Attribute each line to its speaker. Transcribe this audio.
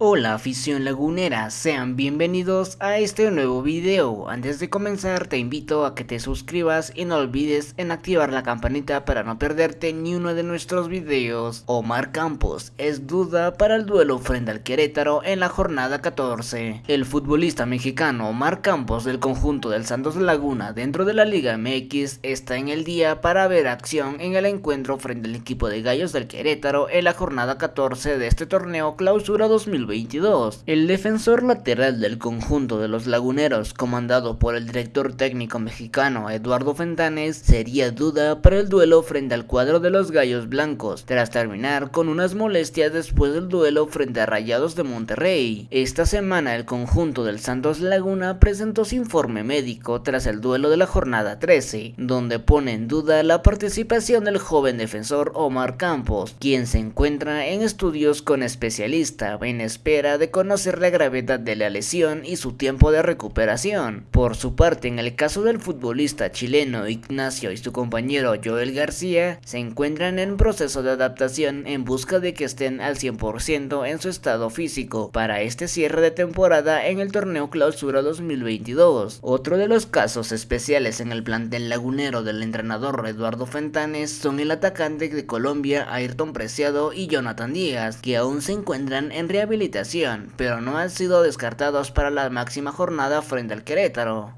Speaker 1: Hola afición lagunera, sean bienvenidos a este nuevo video. Antes de comenzar te invito a que te suscribas y no olvides en activar la campanita para no perderte ni uno de nuestros videos. Omar Campos es duda para el duelo frente al Querétaro en la jornada 14. El futbolista mexicano Omar Campos del conjunto del Santos Laguna dentro de la Liga MX está en el día para ver acción en el encuentro frente al equipo de Gallos del Querétaro en la jornada 14 de este torneo clausura 2020. El defensor lateral del conjunto de los laguneros, comandado por el director técnico mexicano Eduardo Fentanes, sería duda para el duelo frente al cuadro de los Gallos Blancos, tras terminar con unas molestias después del duelo frente a Rayados de Monterrey. Esta semana el conjunto del Santos Laguna presentó su informe médico tras el duelo de la jornada 13, donde pone en duda la participación del joven defensor Omar Campos, quien se encuentra en estudios con especialista en espera de conocer la gravedad de la lesión y su tiempo de recuperación. Por su parte, en el caso del futbolista chileno Ignacio y su compañero Joel García, se encuentran en proceso de adaptación en busca de que estén al 100% en su estado físico para este cierre de temporada en el torneo Clausura 2022. Otro de los casos especiales en el plantel lagunero del entrenador Eduardo Fentanes son el atacante de Colombia Ayrton Preciado y Jonathan Díaz, que aún se encuentran en rehabilitación pero no han sido descartados para la máxima jornada frente al Querétaro.